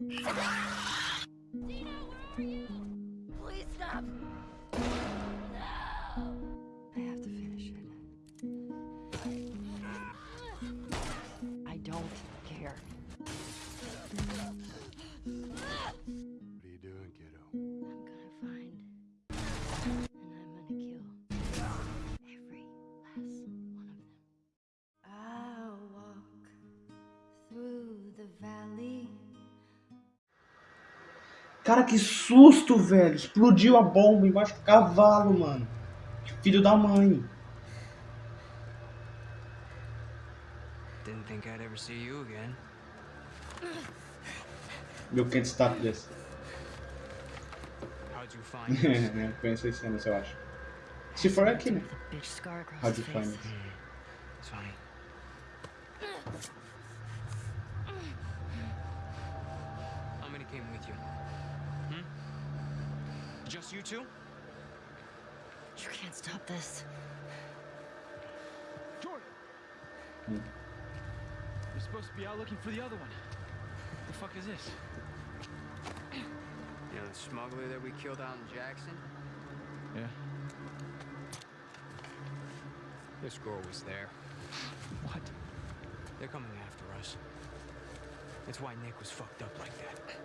Dina, where are you? Cara, que susto, velho. Explodiu a bomba embaixo do cavalo, mano. Filho da mãe. Didn't think I'd ever see you again. Meu can't stop this. How'd you find this? Conheço esse cenas, eu acho. Se for aqui, né? The bitch scar across How'd you find it? It's funny. Just you two? You can't stop this. Jordan! Hmm. You're supposed to be out looking for the other one. The fuck is this? You know the smuggler that we killed out in Jackson? Yeah. This girl was there. What? They're coming after us. That's why Nick was fucked up like that.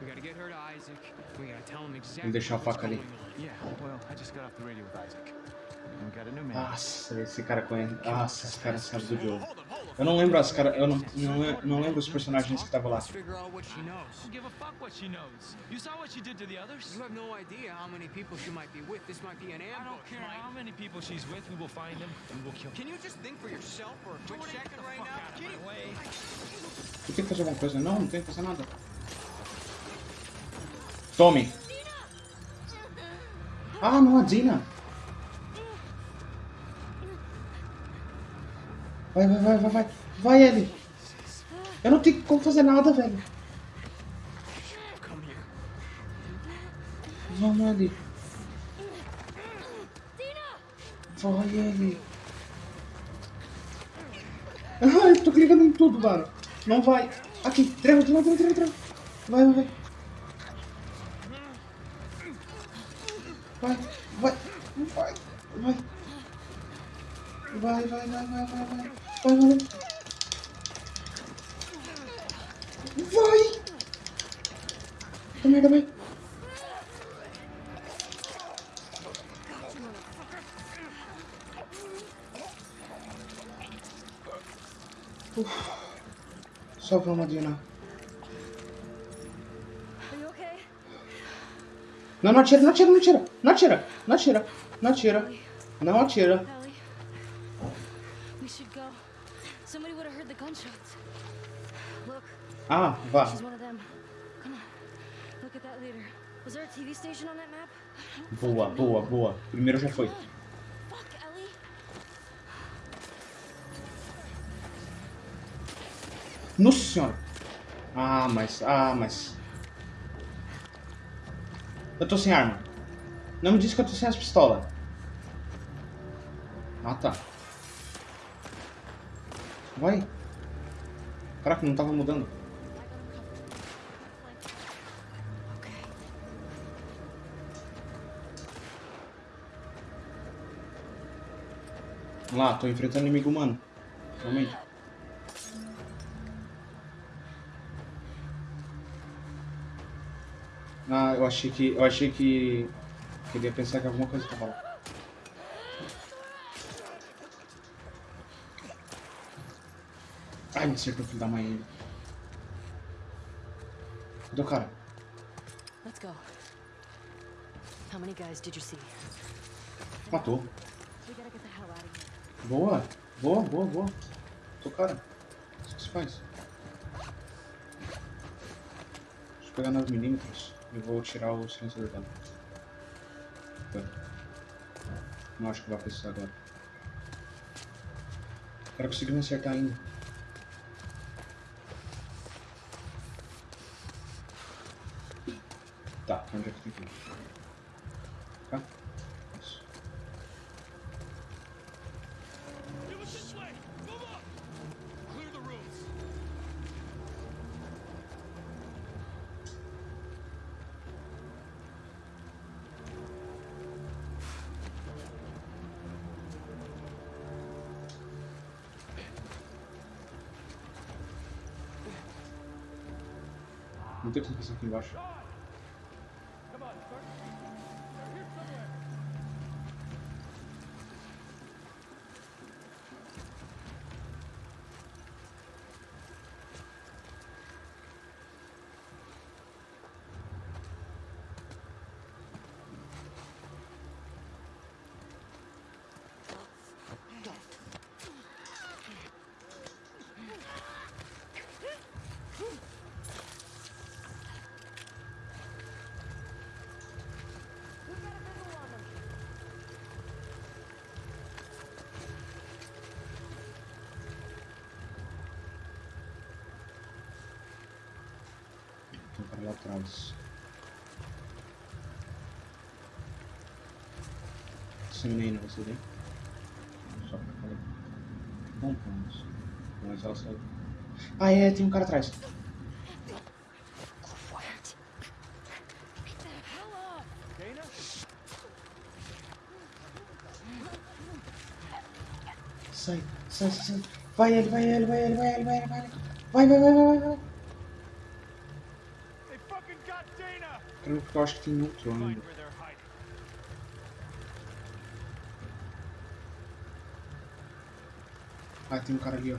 We gotta get her to Isaac. We gotta tell him exactly deixar a faca ali. Yeah, well, I just got off the radio with Isaac. And we got a new man. Nossa, esse cara conhece. Nossa, esse cara sabe do jogo. Eu não lembro as cara, eu não, não, não lembro os personagens que estavam lá. Let's figure out what she knows. Don't give a fuck what she knows. You saw what she did to the others? You have no idea how many people she might be with. This might be an I ambush. don't care Mike. how many people she's with. We will find them and we'll kill them. Can you just think for yourself for a quick Jordan, get second the right fuck now? out of Can my you- way. Eu tenho que fazer alguma coisa? Não, não tenho que fazer nada. Tome. Ah, não, a Dina. Vai, vai, vai, vai, vai. Vai, Ellie. Eu não tenho como fazer nada, velho. Vamos, Ellie. Vai, Ellie. Ai, eu tô clicando em tudo, mano. Não vai. Aqui, treva, treva, treva, treva, treva. Vai, vai, vai. Vai, vai, vai, vai. Vai, vai, vai, vai, vai, vai. Vai, vai. Vai. Merda, vai. Uf. Só vamos, okay? Não, não atira, não atira, não atira. Não atira, não atira, não atira. Não atira. Ah, vá. Boa, boa, boa. Primeiro já foi. Nossa senhora. Ah, mas, ah, mas. Eu tô sem arma. Não me diz que eu tô sem as pistolas. Ah, tá. Vai. Caraca, não tava mudando. Vamos lá, tô enfrentando inimigo humano. Realmente. Ah, eu achei que. Eu achei que. Queria pensar que alguma coisa tava lá. Ai, me acertou filho da mãe ainda. Cadê o cara? Let's go. How many guys did you see? Matou. Boa, boa, boa, boa. Tô cara. Isso que se faz. Deixa eu pegar 9 milímetros e vou tirar o silenciador dela. Não acho que vai precisar agora. O cara me acertar ainda. Tá, onde é que tem que ir? Não tem um cara lá atrás. Disseminei, não você? Só pra falar. Bom, vamos. Mas ela saiu. Ah, é, tem um cara atrás. Sai, sai, sai, sai. Vai ele, vai ele, vai ele, vai ele, vai ele, vai ele. Vai, vai, vai, vai, vai, vai. Eu acho que tem outro ainda. Ah, tem um cara ali, ó.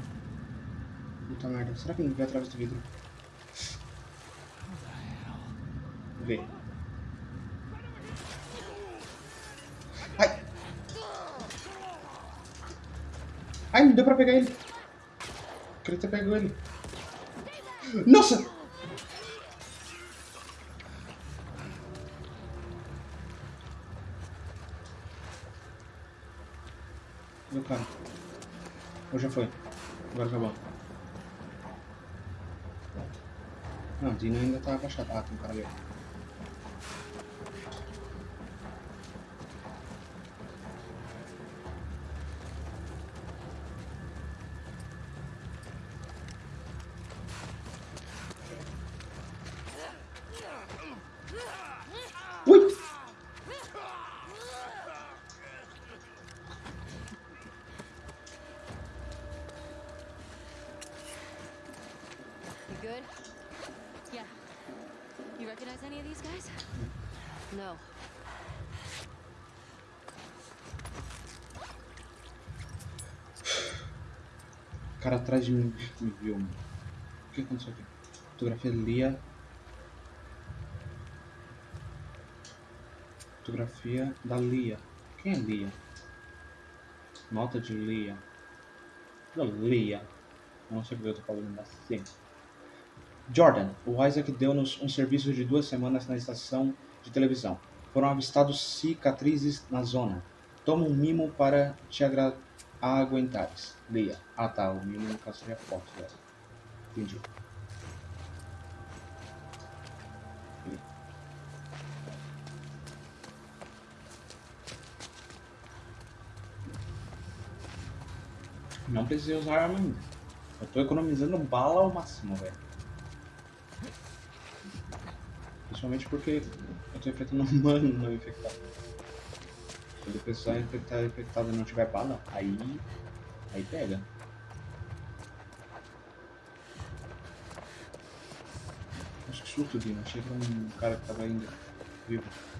Puta merda. Será que não vê através do vidro? Vê. Ai! Ai, não deu pra pegar ele. Queria ter pego ele. Nossa! Meu cara. Ou já foi? Agora acabou. Não, Dina ainda tá agachado. Ah, tem um cara ali. Ui! You good? Yeah. You recognize any of these guys? No. O cara atrás de mim me viu, mano. O que aconteceu aqui? Fotografia Lia. Fotografia da Lia. Quem é Lia? Nota de Lia. Da Lia. Eu não sei porque eu tô falando assim. Jordan, o Isaac deu-nos um serviço de duas semanas na estação de televisão. Foram avistados cicatrizes na zona. Toma um mimo para te aguentares. Leia. Ah tá, o mimo no caso seria foto dela. Entendi. Não precisei usar arma ainda. Eu tô economizando bala ao máximo, velho. Principalmente porque eu tô enfrentando um humano não infectado. Quando a pessoa infectada, infectada e não tiver bala, aí. Aí pega. Acho que surto, Dino. Achei que era um cara que tava ainda vivo.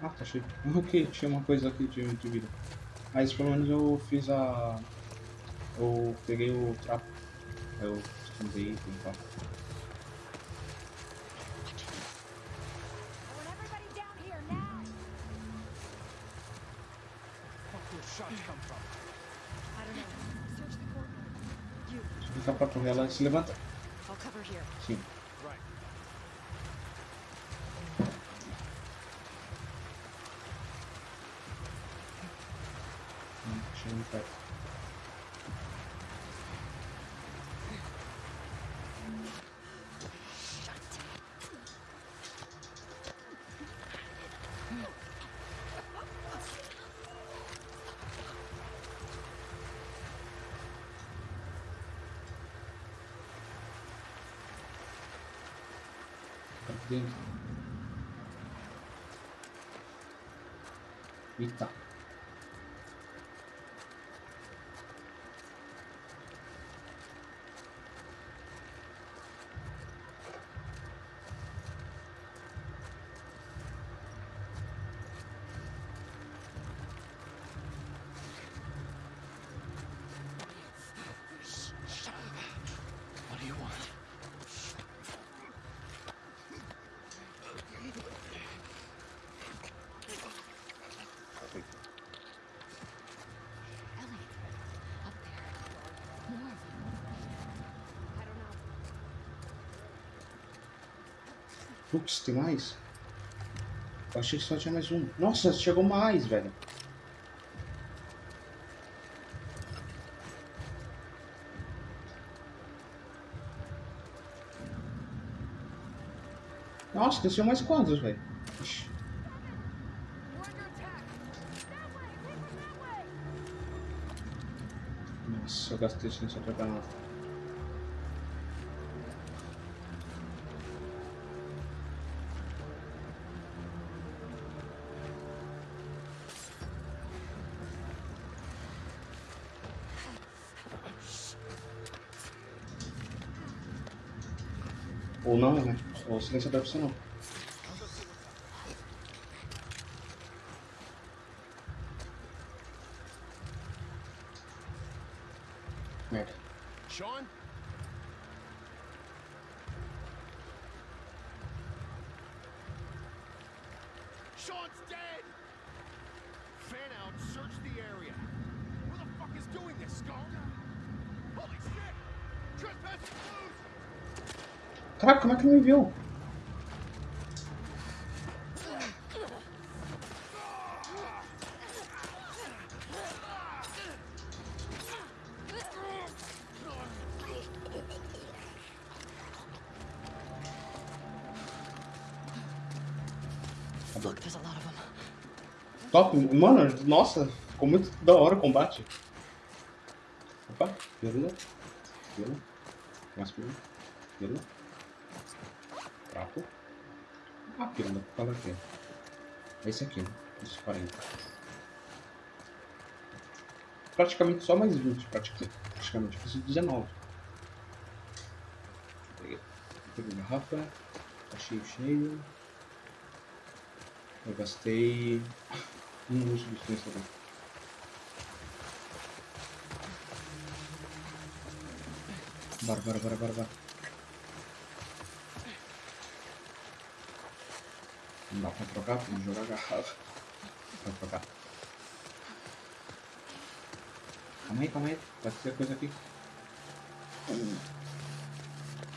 Ah, tá cheio. Ok, tinha uma coisa aqui de, de vida. Mas pelo menos eu fiz a. Eu peguei o trapo. Eu escondei e tal. Fuck those shots come from? I don't know. Search the courtyard. You. Se ficar pra correr, ela se levanta. Sim. dentro. Vita. Putz, tem mais? Eu achei que só tinha mais um. Nossa, chegou mais, velho. Nossa, desceu mais quantos, velho? Nossa, eu gastei sem só pegar nada. Ou não, né? Ou silenciador funcionou. Me viu? Top, mano, nossa, ficou muito da hora o combate. Opa, pirula, pirula, mais pirula, pirula, prato. Ah, pirula, qual é que é? Esse aqui, né? Esse 40. Praticamente só mais 20, praticamente. Eu preciso de 19. Peguei, peguei garrafa, tá cheio, cheio. Eu gastei um uso de dispensador. Bora, bora, bora, bora, bora. Não dá pra trocar, vamos jogar garrafa. Pra trocar. Calma aí, calma aí. Vai ter coisa aqui.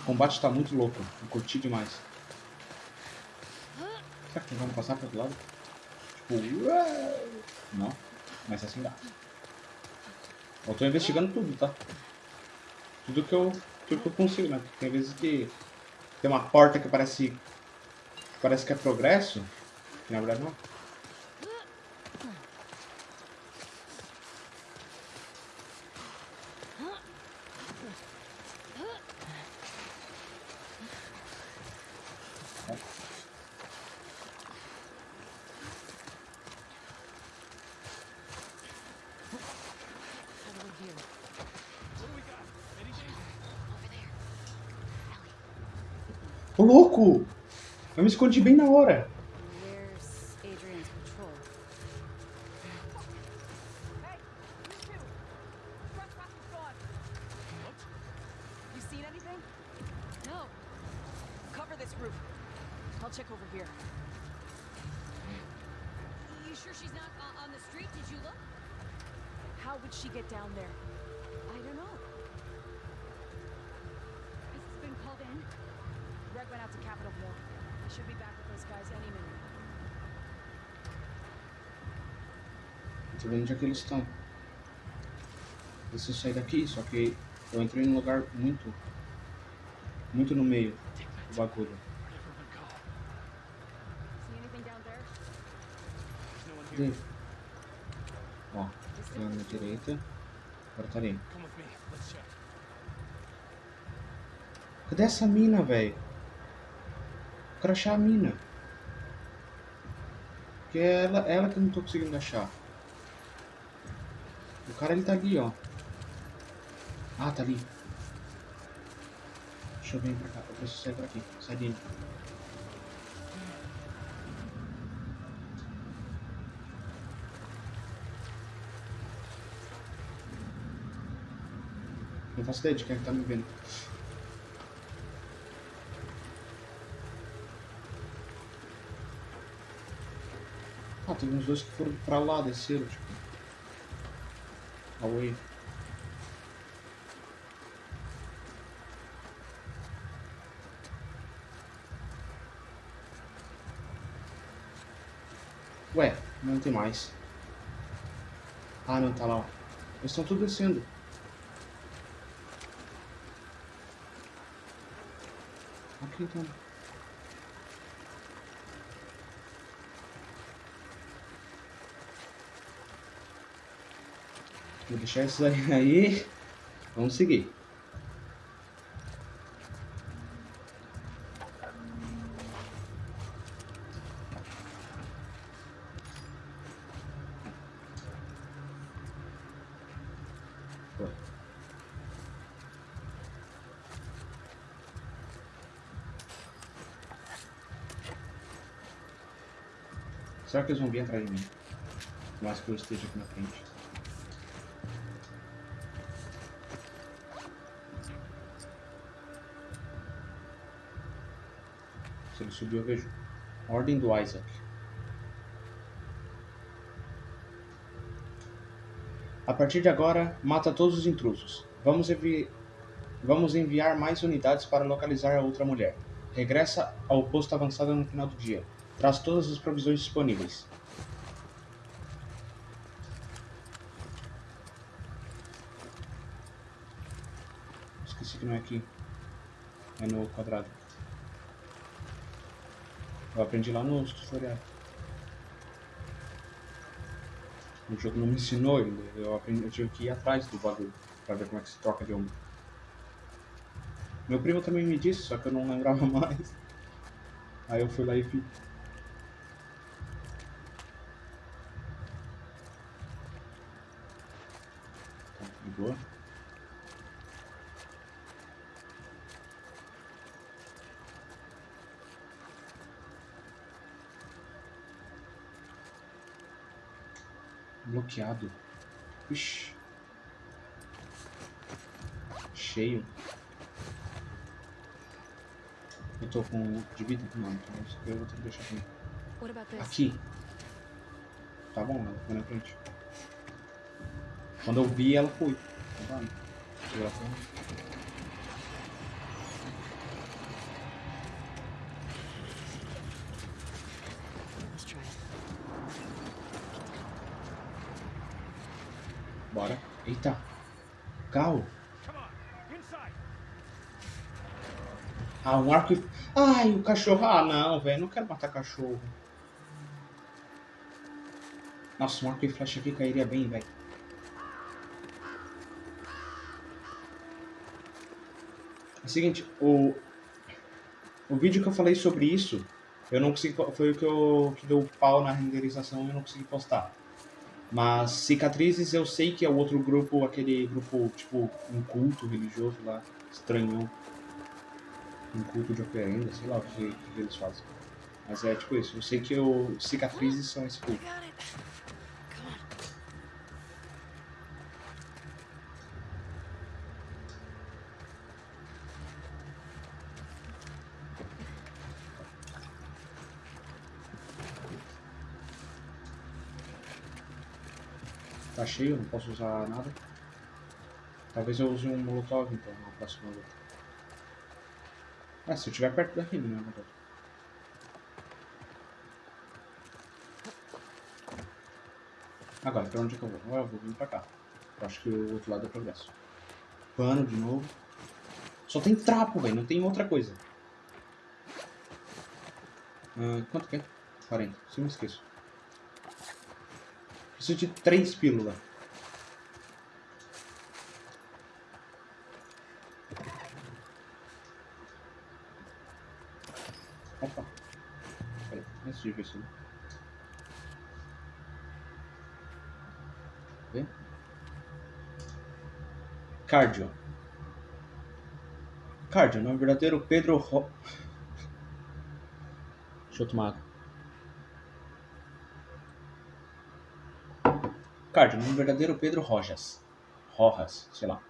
O combate tá muito louco. Eu curti demais. Será que vamos passar pro outro lado? Tipo, uau! não, mas assim dá. Eu tô investigando tudo, tá? Tudo que eu, tudo que eu consigo, né? Porque tem vezes que tem uma porta que parece parece que é progresso, na verdade não. Louco! Eu me escondi bem na hora. Onde é que eles estão. Preciso sair daqui, só que eu entrei num lugar muito. Muito no meio do bagulho. Cadê? Ó, tem na direita. Agora tá ali. Cadê essa mina, velho? crachar a mina. Que é ela, ela que eu não tô conseguindo achar. O cara ele tá ali, ó. Ah, tá ali. Deixa eu vir pra cá. Eu preciso sair por aqui. Sai dele. Não faço ideia de quem é que tá me vendo. Ah, tem uns dois que foram pra lá, desceram, tipo. Away. Ué, não tem mais. Ah, não, tá lá. Eles estão tudo descendo. Aqui então. Vou deixar isso aí. Vamos seguir. Será que eles vão vir atrás de mim? Mais que eu esteja aqui na frente. Subiu, eu vejo. Ordem do Isaac. A partir de agora, mata todos os intrusos. Vamos, envi- Vamos enviar mais unidades para localizar a outra mulher. Regressa ao posto avançado no final do dia. Traz todas as provisões disponíveis. Esqueci que não é aqui. É no quadrado. Eu aprendi lá no tutorial. O jogo não me ensinou ainda. Eu, aprendi, eu tive que ir atrás do bagulho pra ver como é que se troca de ombro. Meu primo também me disse, só que eu não lembrava mais. Aí eu fui lá e fiz. Tá, de boa. Bloqueado. Ixi. Cheio. Eu tô com de vida? Não, então eu vou ter que deixar aqui. Aqui. Tá bom, ela foi na frente. Quando eu vi, ela foi. Tá bom. Segura a porra. Let's try it. Bora. Eita. Carro. Ah, um arco e... Ai, o cachorro. Ah, não, velho. Não quero matar cachorro. Nossa, um arco e flecha aqui cairia bem, velho. É o seguinte, o... O vídeo que eu falei sobre isso, eu não consegui... Foi o que, eu... que deu pau na renderização e eu não consegui postar. Mas cicatrizes eu sei que é o outro grupo, aquele grupo, tipo, um culto religioso lá, estranhão um culto de operenda, sei lá o que, que eles fazem. Mas é tipo isso, eu sei que o cicatrizes são esse culto. Cheio, não posso usar nada. Talvez eu use um molotov então na próxima luta. Ah, se eu estiver perto da Rime, né? Agora, pra onde que eu vou? Ah, eu vou vir pra cá. Eu acho que o outro lado é progresso. Pano de novo. Só tem trapo, velho. Não tem outra coisa. Ah, quanto que é? 40. Se eu me esqueço. Preciso de três pílulas. Opa. Ver isso. Vê? Cardio. Cardio, não é verdadeiro Pedro Ro... Deixa eu tomar água. Cardio, não é verdadeiro Pedro Rojas. Rojas, sei lá.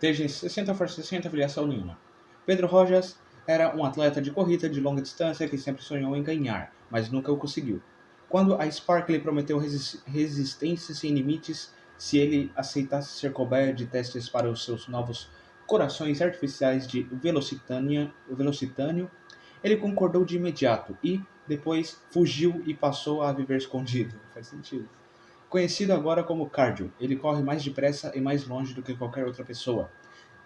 Desde 60 for 60 filiação nenhuma. Pedro Rojas era um atleta de corrida de longa distância que sempre sonhou em ganhar, mas nunca o conseguiu. Quando a Spark lhe prometeu resist resistência sem limites se ele aceitasse ser cobaia de testes para os seus novos corações artificiais de velocitânea, velocitâneo, ele concordou de imediato e, depois, fugiu e passou a viver escondido. Faz sentido. Conhecido agora como Cardio, ele corre mais depressa e mais longe do que qualquer outra pessoa.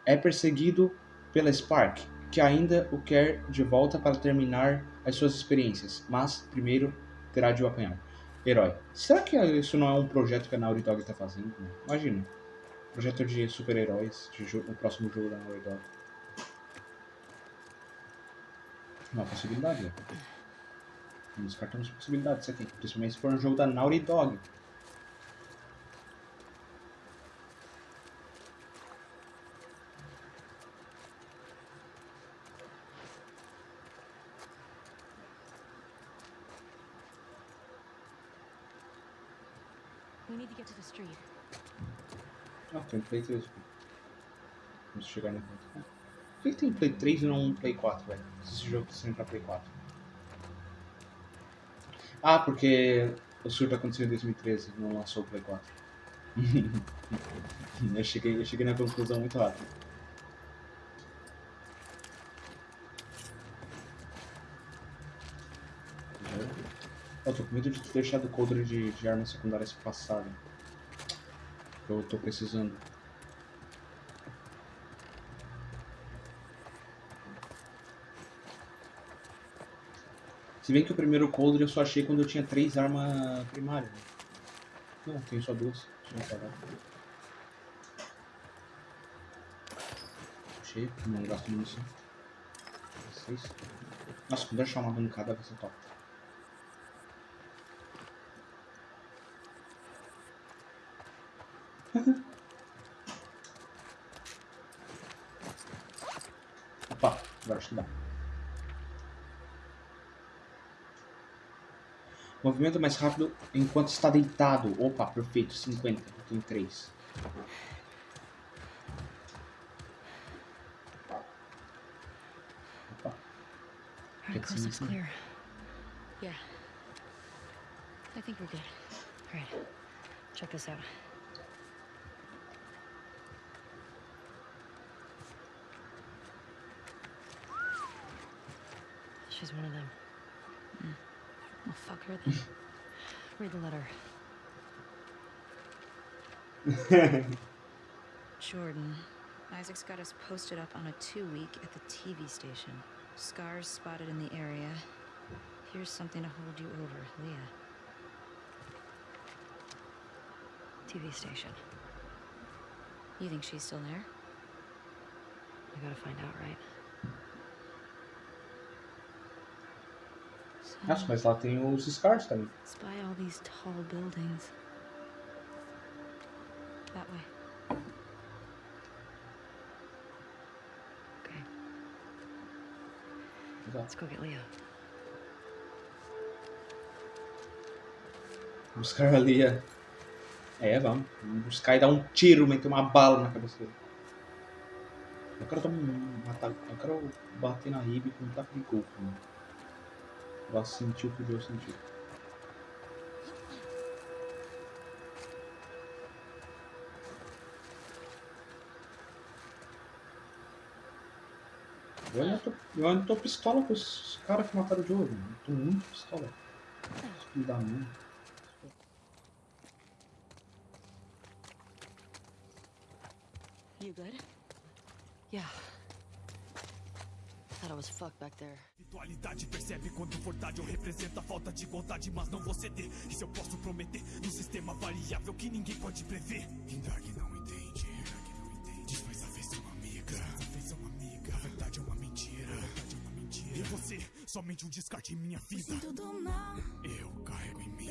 É perseguido pela Spark, que ainda o quer de volta para terminar as suas experiências, mas primeiro terá de o apanhar. Herói. Será que isso não é um projeto que a Naughty Dog está fazendo? Imagina. Projeto de super-heróis, o próximo jogo da Naughty Dog. Uma possibilidade, né? Não descartamos possibilidades aqui. Principalmente se for um jogo da Naughty Dog. We need to get to the street. Ah, tem Play 3 aqui. Vamos chegar no ponto. Por que tem Play 3 e não Play 4, velho? Esse jogo saindo pra Play 4. Ah, porque o surto aconteceu em 2013 não lançou o Play 4. eu, cheguei, eu cheguei na conclusão muito rápido. Eu tô com medo de ter deixado o coldre de, de armas secundárias passar. Né? Eu tô precisando. Se bem que o primeiro coldre eu só achei quando eu tinha três armas primárias. né? Não, tenho só duas. Deixa eu parar. Cheio, não gasto munição. Nossa, quando eu achar uma arrancada vai ser top. Que dá. Movimento mais rápido enquanto está deitado. Opa, perfeito, 50. Eu tenho 3. Opa. Right, coast looks clear. Yeah. I think we're good. All right. Check this out. She's one of them. Mm. Well, fuck her then. Read the letter. Jordan. Isaac's got us posted up on a two week at the TV station. Scars spotted in the area. Here's something to hold you over, Leah. TV station. You think she's still there? We gotta find out, right? Nossa, mas lá tem os scars também. spy all these tall buildings. That way. okay, let's go get Leah. Buscar a... É, vamos. Vamos buscar e dar um tiro, meter uma bala na cabeça dele. Eu quero um, ataque. Eu quero bater na Ribe com um taco de golfe, mano. Ela sentiu o que o Joe sentiu. Eu ainda tô, eu ainda tô pistola com os caras que mataram o Joe, mano. Eu tô muito pistola. Filho da mãe. You good? Yeah. I was fucked back there. Espiritualidade percebe quando verdade eu represento a falta de vontade, mas não vou ceder. Isso eu posso prometer no sistema variável que ninguém pode prever. Indag não entende, não entende. Desfaz a feição amiga, desfaz a feição amiga. A verdade é uma mentira, a verdade é uma mentira. E você Somente um descarte em minha vida. Eu carrego em mim.